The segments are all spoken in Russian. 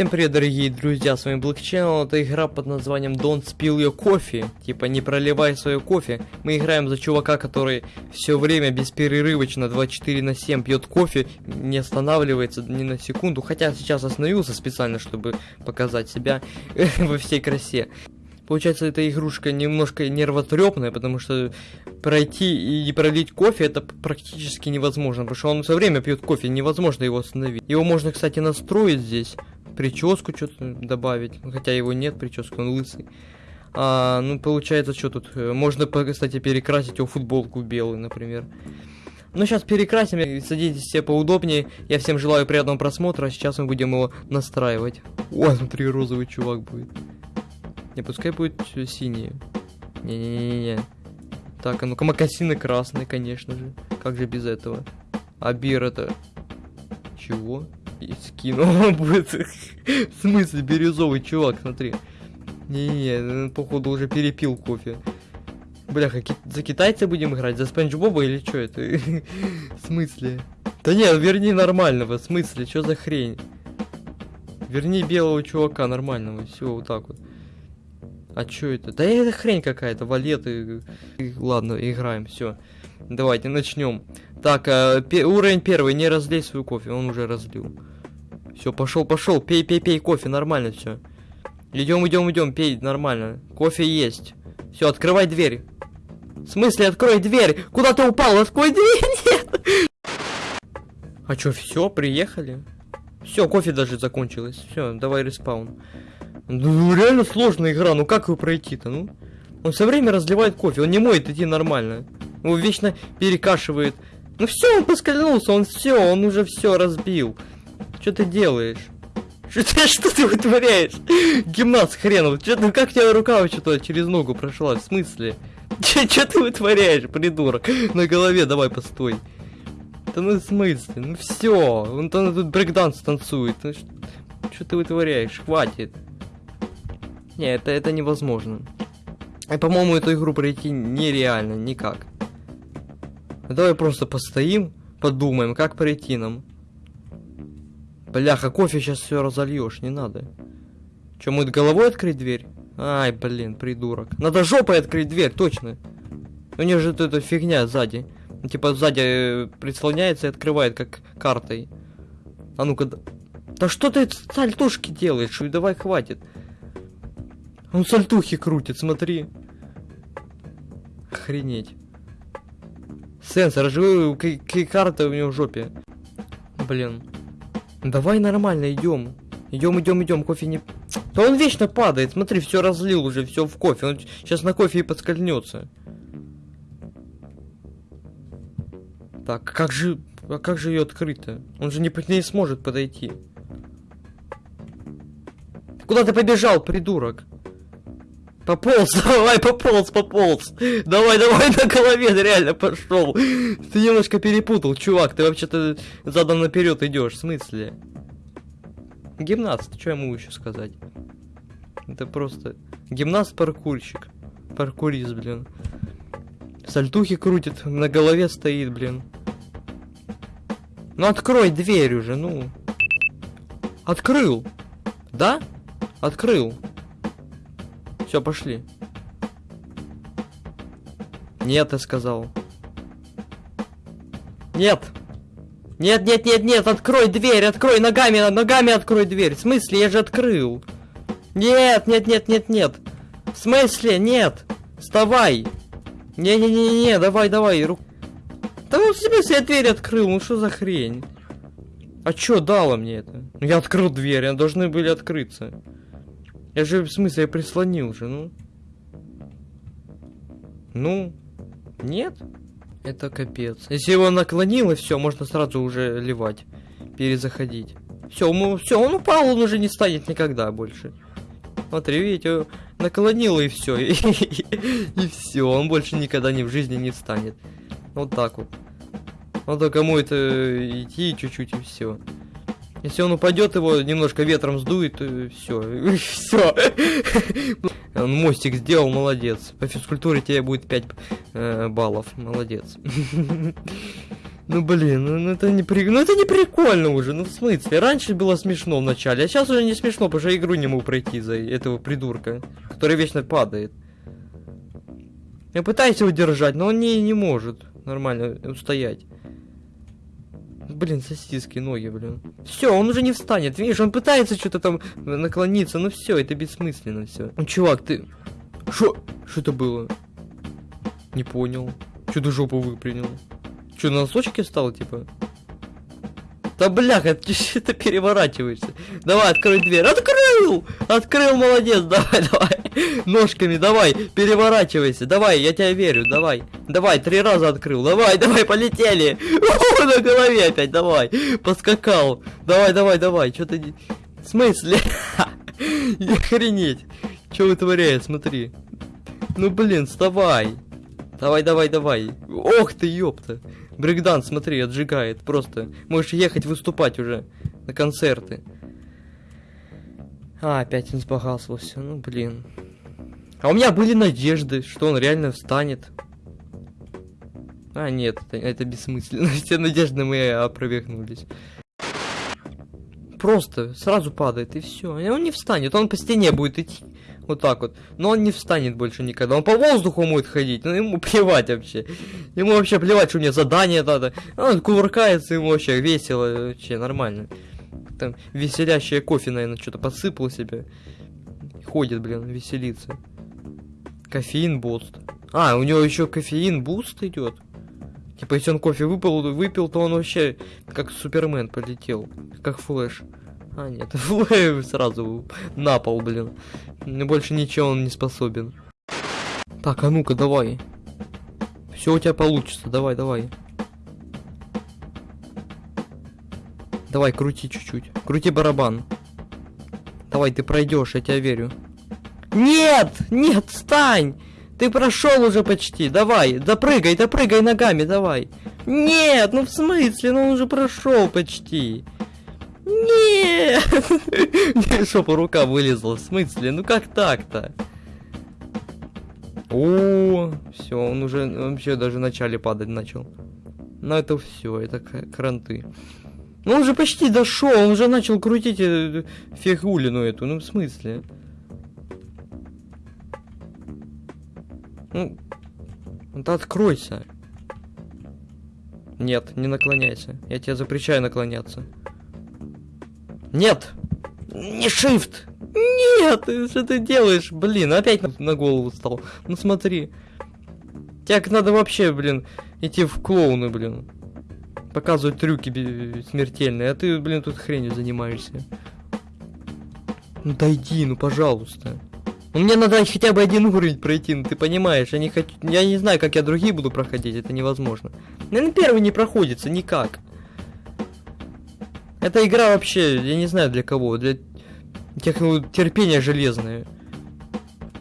Всем привет, дорогие друзья, с вами Black это игра под названием Don't Spill Your Coffee, типа не проливай свое кофе. Мы играем за чувака, который все время бесперерывочно 24 на 7 пьет кофе, не останавливается ни на секунду, хотя сейчас остановился специально, чтобы показать себя во всей красе. Получается, эта игрушка немножко нервотрепная, потому что пройти и не пролить кофе это практически невозможно, потому что он все время пьет кофе, невозможно его остановить. Его можно, кстати, настроить здесь прическу что-то добавить. Хотя его нет, прически, он лысый. А, ну, получается, что тут? Э, можно, кстати, перекрасить его футболку белую, например. Ну, сейчас перекрасим, садитесь все поудобнее. Я всем желаю приятного просмотра, а сейчас мы будем его настраивать. О, смотри, розовый чувак будет. Не, пускай будет синий. Не-не-не-не. Так, а ну-ка, макасины красные, конечно же. Как же без этого? А бир это... Чего? И скину. будет. В смысле, бирюзовый чувак, смотри. Не-не, походу уже перепил кофе. Бляха, ки за китайца будем играть? За Спанч Боба или что это? в смысле? Да нет, верни нормального, в смысле, что за хрень? Верни белого чувака нормального, все, вот так вот. А что это? Да это хрень какая-то, валеты. Ладно, играем, все. Давайте начнем. Так, э, уровень первый, не разлей свою кофе, он уже разлил. Все, пошел, пошел, пей, пей, пей кофе, нормально все. Идем, идем, идем, пей, нормально. Кофе есть. Все, открывай дверь. В смысле, открой дверь? Куда ты упал? Открой дверь, нет! А что, все, приехали? Все, кофе даже закончилось. Все, давай респаун. Ну, реально сложная игра, ну как его пройти-то, ну? Он все время разливает кофе, он не может идти нормально. Его вечно перекашивает. Ну все, он поскользнулся, он все, он уже все разбил. Что ты делаешь? Что ты, вытворяешь? Гимнаст хренов. Что ты, как тебя рука что-то через ногу прошла? В смысле? Что ты вытворяешь, придурок? На голове давай постой. Да ну в смысле? Ну все, он там тут брейкданс танцует. Ну, что ты вытворяешь? Хватит. Не, это, это невозможно. И, по-моему, эту игру пройти нереально, никак. Давай просто постоим, подумаем, как пройти нам. Бляха, кофе сейчас все разольешь, не надо. Че, мы головой открыть дверь? Ай, блин, придурок. Надо жопой открыть дверь, точно. У нее же эта фигня сзади. Типа сзади э, прислоняется и открывает, как картой. А ну-ка. Да что ты сальтушки делаешь? Давай, хватит. Он сальтухи крутит, смотри. Охренеть. Сенсор, живой карта у него в жопе. Блин. Давай нормально идем. Идем, идем, идем, кофе не... Да он вечно падает, смотри, все разлил уже, все в кофе. Он сейчас на кофе и подскользнется. Так, как же... А как же ее открыто? Он же не, не сможет подойти. Куда ты побежал, придурок? Пополз, давай, пополз, пополз. Давай, давай на голове, реально пошел. Ты немножко перепутал, чувак. Ты вообще-то задом наперед идешь. В смысле? Гимнаст, что я могу еще сказать? Это просто гимнаст-паркурщик. Паркурист, блин. Сальтухи крутит, на голове стоит, блин. Ну открой дверь уже, ну. Открыл. Да? Открыл. Все, пошли. Нет, я сказал. Нет. Нет, нет, нет, нет, открой дверь, открой ногами, ногами открой дверь. В смысле, я же открыл. Нет, нет, нет, нет, нет. В смысле, нет. Вставай. Не-не-не-не, давай, давай. Ру... Да ну в смысле я дверь открыл, ну что за хрень? А чё дало мне это? Я открыл дверь, они должны были открыться. Я же, в смысле, я прислонил же, ну. Ну, нет? Это капец. Если его наклонил, и все, можно сразу уже ливать. Перезаходить. Все, мы, все, он упал, он уже не станет никогда больше. Смотри, видите, наклонил и все. И, все, он больше никогда ни в жизни не встанет. Вот так вот. Надо кому это идти чуть-чуть и все. Если он упадет, его немножко ветром сдует, все, все. Он мостик сделал, молодец. По физкультуре тебе будет 5 э, баллов, молодец. Ну блин, ну, ну это не при... ну это не прикольно уже, ну в смысле? Раньше было смешно в начале, а сейчас уже не смешно, потому что игру не могу пройти за этого придурка, который вечно падает. Я пытаюсь его держать, но он не, не может нормально устоять. Блин, сосиски, ноги, блин. Все, он уже не встанет. Видишь, он пытается что-то там наклониться. Ну все, это бессмысленно все. Ну, чувак, ты. Что? Что это было? Не понял. Что ты жопу выпрыгнул? Что, на носочки встал, типа? Да бляха, ты что-то переворачиваешься. Давай, открой дверь. Открыл! Открыл, молодец, давай, давай. Ножками, давай, переворачивайся. Давай, я тебя верю, давай. Давай, три раза открыл. Давай, давай, полетели. На голове опять, давай. Поскакал. Давай, давай, давай. Что ты... В смысле? Охренеть. Что вытворяет, смотри. Ну, блин, вставай. Давай, давай, давай. Ох ты, ёпта. Брейкдан, смотри, отжигает. Просто можешь ехать выступать уже на концерты. А, опять он сбагался. Ну, блин. А у меня были надежды, что он реально встанет. А, нет, это, это бессмысленно. Все надежды мои опровергнулись. Просто сразу падает, и все. И он не встанет, он по стене будет идти. Вот так вот. Но он не встанет больше никогда. Он по воздуху будет ходить. Ну ему плевать вообще. Ему вообще плевать, что мне задание надо. Он кувыркается, ему вообще весело. Вообще нормально. Там веселящее кофе, наверное, что-то подсыпал себе. Ходит, блин, веселится. Кофеин boost. А, у него еще кофеин boost идет. Типа, если он кофе выпил, выпил, то он вообще как Супермен полетел. Как Флэш. А, нет, Флэш сразу на пол, блин. Больше ничего он не способен. Так, а ну-ка, давай. Все у тебя получится, давай, давай. Давай, крути чуть-чуть. Крути барабан. Давай, ты пройдешь, я тебя верю. Нет! Нет, встань! Ты прошел уже почти, давай, допрыгай, допрыгай ногами, давай. Нет, ну в смысле, ну он уже прошел почти. Нет! Шопа рука вылезла, в смысле, ну как так-то? О, все, он уже вообще даже в начале падать начал. Ну это все, это кранты. Ну он же почти дошел, он уже начал крутить э, фигулину эту, ну в смысле? Ну, да откройся. Нет, не наклоняйся. Я тебе запрещаю наклоняться. Нет! Не shift! Нет! Что ты делаешь? Блин, опять на голову стал. Ну смотри. Тебе надо вообще, блин, идти в клоуны, блин. Показывать трюки смертельные, а ты, блин, тут хренью занимаешься. Ну дойди, ну пожалуйста. Ну, мне надо хотя бы один уровень пройти, ну ты понимаешь, я не хочу, я не знаю, как я другие буду проходить, это невозможно. Наверное, первый не проходится никак. Эта игра вообще, я не знаю для кого, для тех, ну, терпения железное.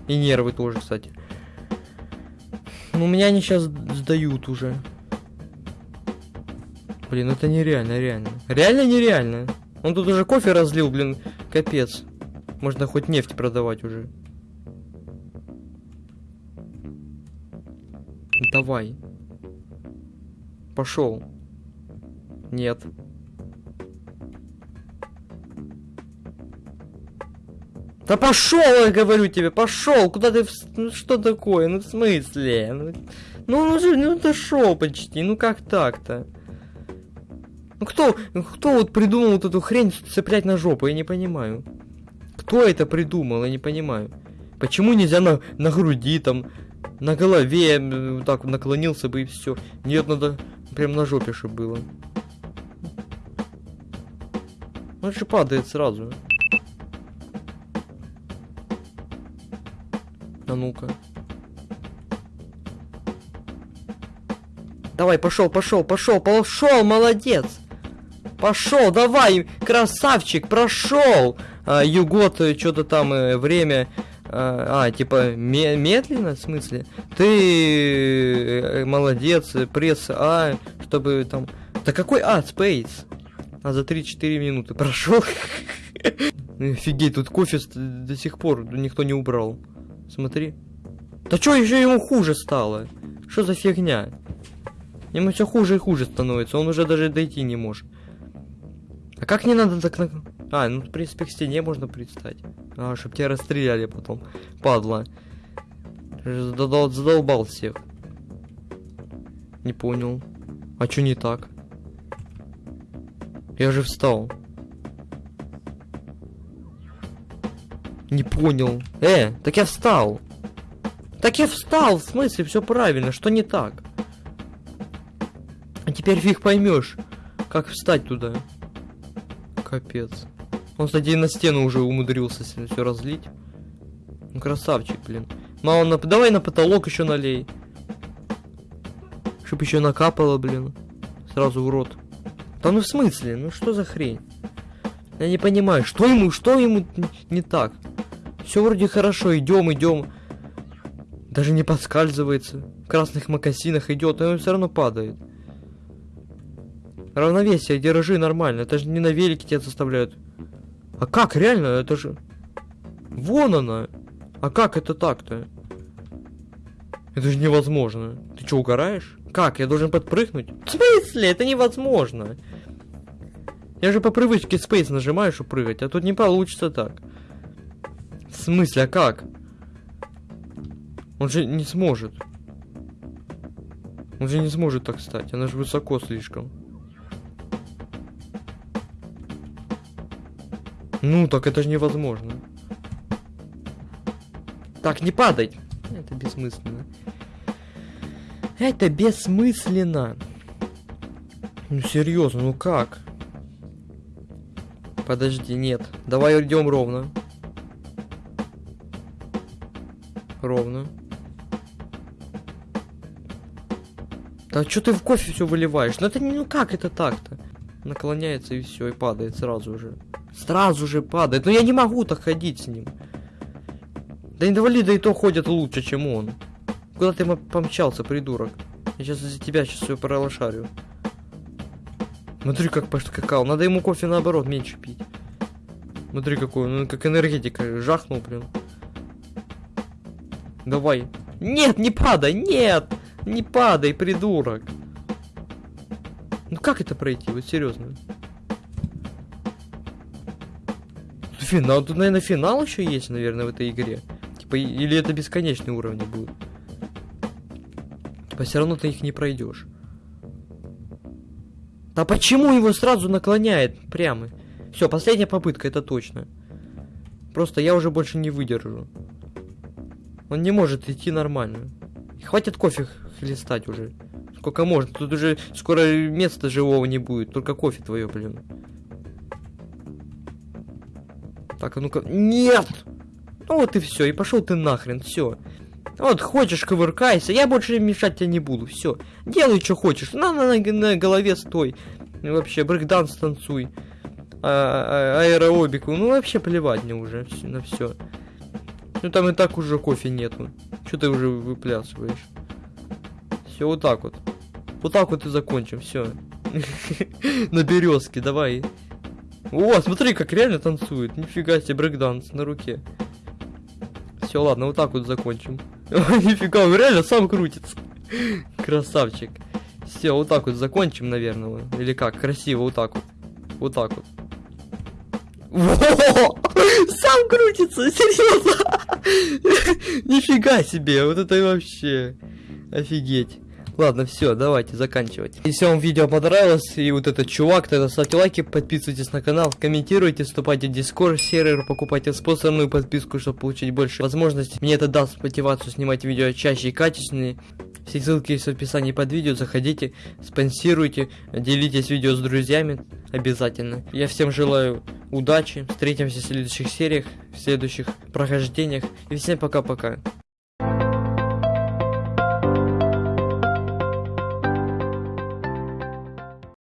И нервы тоже, кстати. Ну, меня они сейчас сдают уже. Блин, это нереально, реально. Реально нереально. Он тут уже кофе разлил, блин, капец. Можно хоть нефть продавать уже. Давай. Пошел. Нет. Да пошел, я говорю тебе, пошел, куда ты, ну что такое, ну в смысле, ну, ну уже, ну дошел почти, ну как так-то? Ну кто, кто вот придумал вот эту хрень цеплять на жопу, я не понимаю. Кто это придумал, я не понимаю. Почему нельзя на, на груди, там, на голове, так наклонился бы и все. Нет, надо прям на жопе, чтобы было. Он же падает сразу. А ну-ка. Давай, пошел, пошел, пошел, пошел, молодец. Пошел, давай, красавчик, прошел. А, Югот, э, что-то там э, время. А, а типа ме медленно, в смысле? Ты э, молодец, пресс А, чтобы там. Да какой А, Space? А за 3-4 минуты прошел. Офигеть, тут кофе до сих пор никто не убрал. Смотри. Да что еще ему хуже стало? Что за фигня? Ему все хуже и хуже становится, он уже даже дойти не может. А как не надо так на... А, ну, в принципе, к стене можно пристать. А, чтоб тебя расстреляли потом. Падла. Задол... Задолбал всех. Не понял. А чё не так? Я же встал. Не понял. Э, так я встал. Так я встал, в смысле, все правильно, что не так? А теперь фиг поймешь, как встать туда. Капец. Он, кстати, на стену уже умудрился все разлить. Ну, красавчик, блин. Мало на... Давай на потолок еще налей. Чтоб еще накапало, блин. Сразу в рот. Да ну в смысле? Ну что за хрень? Я не понимаю, что ему, что ему не так? Все вроде хорошо, идем, идем. Даже не подскальзывается. В красных макасинах идет, но он все равно падает. Равновесие, держи нормально. Это же не на велике тебя заставляют. А как, реально? Это же... Вон она. А как это так-то? Это же невозможно. Ты что, угораешь? Как, я должен подпрыгнуть? В смысле? Это невозможно. Я же по привычке Space нажимаю, чтобы прыгать, а тут не получится так. В смысле, а как? Он же не сможет. Он же не сможет так стать, она же высоко слишком. Ну, так это же невозможно. Так, не падай! Это бессмысленно. Это бессмысленно. Ну, серьезно, ну как? Подожди, нет. Давай идем ровно. Ровно. Да что ты в кофе все выливаешь? Ну это ну как это так-то? Наклоняется и все, и падает сразу же. Сразу же падает. Но я не могу так ходить с ним. Да инвалиды и то ходят лучше, чем он. Куда ты помчался, придурок? Я сейчас за тебя сейчас все пролошарю. Смотри, как поскакал. Надо ему кофе наоборот меньше пить. Смотри, какой он, как энергетика. Жахнул, блин. Давай. Нет, не падай, нет! Не падай, придурок. Ну как это пройти, вот серьезно? Финал, тут, наверное, финал еще есть, наверное, в этой игре. Типа, или это бесконечные уровни будут. Типа, все равно ты их не пройдешь. Да почему его сразу наклоняет прямо? Все, последняя попытка, это точно. Просто я уже больше не выдержу. Он не может идти нормально. Хватит кофе хлестать уже. Сколько можно? Тут уже скоро места живого не будет. Только кофе твое, блин. Так, а ну-ка. Нет! Ну вот и все. И пошел ты нахрен. Все. Вот, хочешь, ковыркайся. Я больше мешать тебе не буду. Все. Делай, что хочешь. На, на, на, на голове стой. И вообще, брейкданс танцуй. А, а, аэробику. Ну, вообще плевать мне уже на все. Ну, там и так уже кофе нету. Что ты уже выплясываешь? Все, вот так вот. Вот так вот и закончим, все. На березке, давай. О, смотри, как реально танцует. Нифига себе, брейкданс на руке. Все, ладно, вот так вот закончим. Нифига, он реально сам крутится. Красавчик. Все, вот так вот закончим, наверное. Или как? Красиво, вот так вот. Вот так вот. Во! Сам крутится, серьезно. Нифига себе, вот это вообще. Офигеть. Ладно, все, давайте заканчивать. Если вам видео понравилось, и вот этот чувак, тогда ставьте лайки, подписывайтесь на канал, комментируйте, вступайте в Discord сервер, покупайте спонсорную подписку, чтобы получить больше возможностей. Мне это даст мотивацию снимать видео чаще и качественнее. Все ссылки есть в описании под видео, заходите, спонсируйте, делитесь видео с друзьями обязательно. Я всем желаю удачи, встретимся в следующих сериях, в следующих прохождениях. И всем пока-пока.